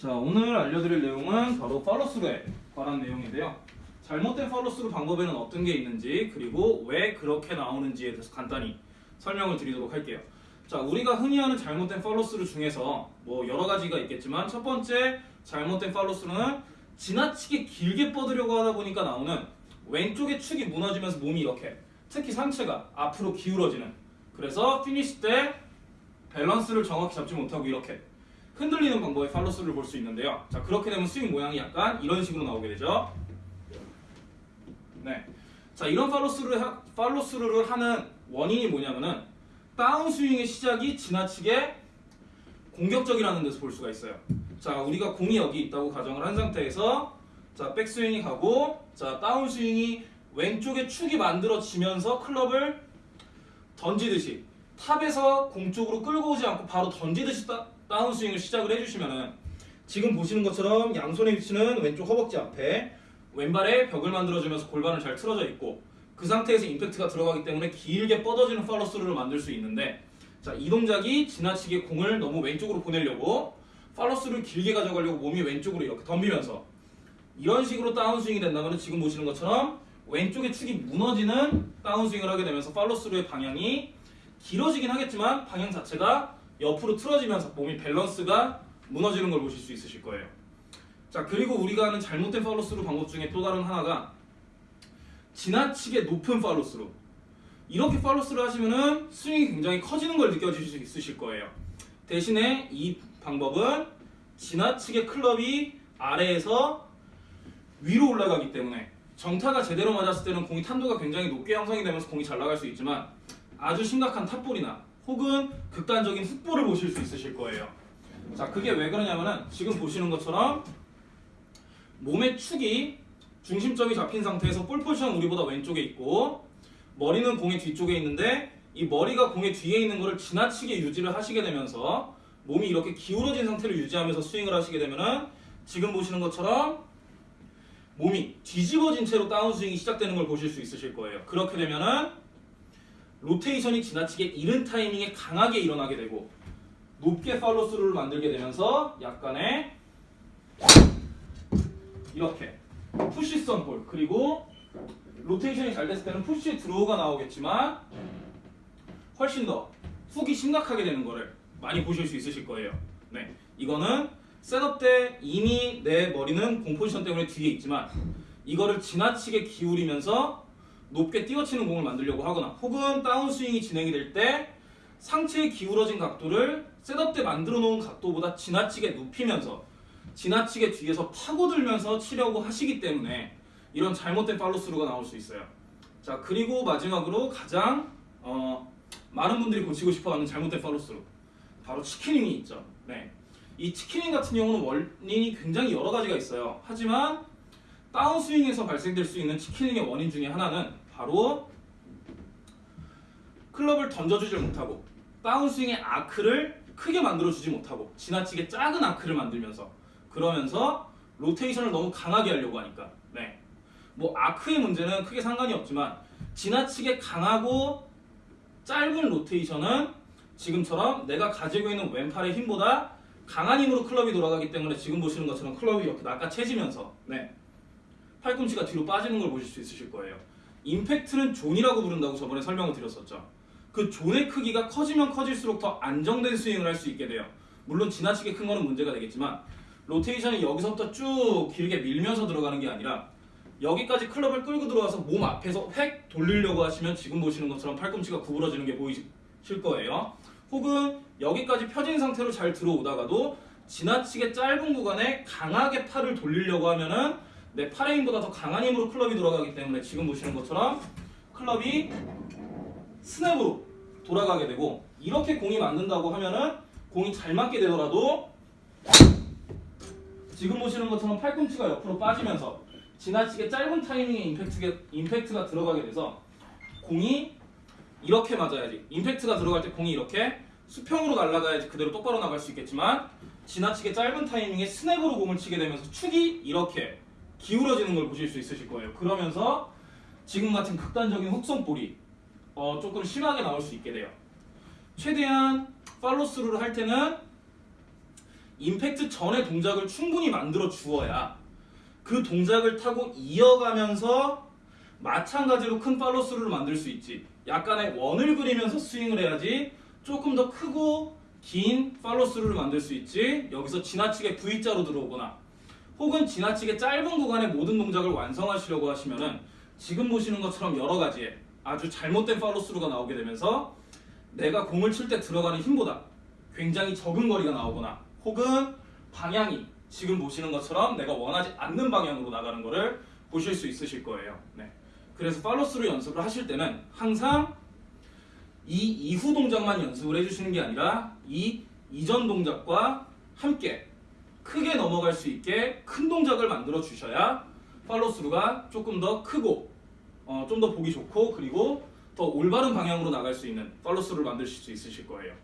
자 오늘 알려드릴 내용은 바로 팔로스루에 관한 내용인데요. 잘못된 팔로스루 방법에는 어떤 게 있는지 그리고 왜 그렇게 나오는지에 대해서 간단히 설명을 드리도록 할게요. 자 우리가 흔히 하는 잘못된 팔로스루 중에서 뭐 여러 가지가 있겠지만 첫 번째 잘못된 팔로스루는 지나치게 길게 뻗으려고 하다 보니까 나오는 왼쪽의 축이 무너지면서 몸이 이렇게 특히 상체가 앞으로 기울어지는 그래서 피니시 때 밸런스를 정확히 잡지 못하고 이렇게 흔들리는 방법의 팔로스를 볼 수 있는데요. 자 그렇게 되면 스윙 모양이 약간 이런 식으로 나오게 되죠. 네. 자 이런 팔로스를 하, 팔로스루를 하는 원인이 뭐냐면은 다운 스윙의 시작이 지나치게 공격적이라는 데서 볼 수가 있어요. 자 우리가 공이 여기 있다고 가정을 한 상태에서 자 백스윙이 가고 자 다운 스윙이 왼쪽에 축이 만들어지면서 클럽을 던지듯이 탑에서 공 쪽으로 끌고 오지 않고 바로 던지듯이 따, 다운 스윙을 시작을 해주시면은 지금 보시는 것처럼 양손의 위치는 왼쪽 허벅지 앞에 왼발에 벽을 만들어주면서 골반을 잘 틀어져 있고 그 상태에서 임팩트가 들어가기 때문에 길게 뻗어지는 팔로스루를 만들 수 있는데 자 이 동작이 지나치게 공을 너무 왼쪽으로 보내려고 팔로스루를 길게 가져가려고 몸이 왼쪽으로 이렇게 덤비면서 이런 식으로 다운스윙이 된다면 지금 보시는 것처럼 왼쪽의 축이 무너지는 다운스윙을 하게 되면서 팔로스루의 방향이 길어지긴 하겠지만 방향 자체가 옆으로 틀어지면서 몸이 밸런스가 무너지는 걸 보실 수 있으실 거예요. 자 그리고 우리가 하는 잘못된 팔로스루 방법 중에 또 다른 하나가 지나치게 높은 팔로스루 이렇게 팔로스를 하시면은 스윙이 굉장히 커지는 걸 느껴질 수 있으실 거예요. 대신에 이 방법은 지나치게 클럽이 아래에서 위로 올라가기 때문에 정타가 제대로 맞았을 때는 공이 탄도가 굉장히 높게 형성이 되면서 공이 잘 나갈 수 있지만 아주 심각한 탑볼이나 혹은 극단적인 훅볼을 보실 수 있으실 거예요. 자, 그게 왜 그러냐면은 지금 보시는 것처럼 몸의 축이 중심점이 잡힌 상태에서 볼 포지션 우리보다 왼쪽에 있고 머리는 공의 뒤쪽에 있는데 이 머리가 공의 뒤에 있는 것을 지나치게 유지를 하시게 되면서 몸이 이렇게 기울어진 상태를 유지하면서 스윙을 하시게 되면은 지금 보시는 것처럼 몸이 뒤집어진 채로 다운스윙이 시작되는 걸 보실 수 있으실 거예요. 그렇게 되면은 로테이션이 지나치게 이른 타이밍에 강하게 일어나게 되고 높게 팔로스루를 만들게 되면서 약간의 이렇게 push성 볼 그리고 로테이션이 잘 됐을 때는 push draw가 나오겠지만 훨씬 더 훅이 심각하게 되는 거를 많이 보실 수 있으실 거예요. 네, 이거는 setup 때 이미 내 머리는 공 포지션 때문에 뒤에 있지만 이거를 지나치게 기울이면서 높게 띄워치는 공을 만들려고 하거나 혹은 다운스윙이 진행이 될 때 상체의 기울어진 각도를 setup 때 만들어 놓은 각도보다 지나치게 눕히면서 지나치게 뒤에서 파고들면서 치려고 하시기 때문에 이런 잘못된 팔로스루가 나올 수 있어요. 자 그리고 마지막으로 가장 어, 많은 분들이 고치고 싶어하는 잘못된 팔로스루 바로 치킨닝이 있죠. 네. 이 치킨닝 같은 경우는 원인이 굉장히 여러 가지가 있어요. 하지만 다운스윙에서 발생될 수 있는 치킨닝의 원인 중에 하나는 바로 클럽을 던져주질 못하고 다운스윙의 아크를 크게 만들어주지 못하고 지나치게 작은 아크를 만들면서 그러면서 로테이션을 너무 강하게 하려고 하니까 네. 뭐 아크의 문제는 크게 상관이 없지만 지나치게 강하고 짧은 로테이션은 지금처럼 내가 가지고 있는 왼팔의 힘보다 강한 힘으로 클럽이 돌아가기 때문에 지금 보시는 것처럼 클럽이 이렇게 낚아채지면서 네. 팔꿈치가 뒤로 빠지는 걸 보실 수 있으실 거예요. 임팩트는 존이라고 부른다고 저번에 설명을 드렸었죠. 그 존의 크기가 커지면 커질수록 더 안정된 스윙을 할 수 있게 돼요. 물론 지나치게 큰 거는 문제가 되겠지만 로테이션이 여기서부터 쭉 길게 밀면서 들어가는 게 아니라 여기까지 클럽을 끌고 들어와서 몸 앞에서 획 돌리려고 하시면 지금 보시는 것처럼 팔꿈치가 구부러지는 게 보이실 거예요. 혹은 여기까지 펴진 상태로 잘 들어오다가도 지나치게 짧은 구간에 강하게 팔을 돌리려고 하면은 내 팔의 힘보다 더 강한 힘으로 클럽이 돌아가기 때문에 지금 보시는 것처럼 클럽이 스냅으로 돌아가게 되고 이렇게 공이 맞는다고 하면은 공이 잘 맞게 되더라도 지금 보시는 것처럼 팔꿈치가 옆으로 빠지면서 지나치게 짧은 타이밍에 임팩트가, 임팩트가 들어가게 돼서 공이 이렇게 맞아야지. 임팩트가 들어갈 때 공이 이렇게 수평으로 날아가야지 그대로 똑바로 나갈 수 있겠지만 지나치게 짧은 타이밍에 스냅으로 공을 치게 되면서 축이 이렇게 기울어지는 걸 보실 수 있으실 거예요 그러면서 지금 같은 극단적인 훅선볼이 어, 조금 심하게 나올 수 있게 돼요 최대한 팔로스루를 할 때는 임팩트 전에 동작을 충분히 만들어 주어야 그 동작을 타고 이어가면서 마찬가지로 큰 팔로스루를 만들 수 있지. 약간의 원을 그리면서 스윙을 해야지 조금 더 크고 긴 팔로스루를 만들 수 있지. 여기서 지나치게 V자로 들어오거나 혹은 지나치게 짧은 구간의 모든 동작을 완성하시려고 하시면은 지금 보시는 것처럼 여러 가지의 아주 잘못된 팔로스루가 나오게 되면서 내가 공을 칠 때 들어가는 힘보다 굉장히 적은 거리가 나오거나 혹은 방향이 지금 보시는 것처럼 내가 원하지 않는 방향으로 나가는 거를 보실 수 있으실 거예요. 네. 그래서 팔로스루 연습을 하실 때는 항상 이 이후 동작만 연습을 해주시는 게 아니라 이 이전 동작과 함께 크게 넘어갈 수 있게 큰 동작을 만들어 주셔야 팔로스루가 조금 더 크고 어, 좀 더 보기 좋고 그리고 더 올바른 방향으로 나갈 수 있는 팔로스루를 만드실 수 있으실 거예요.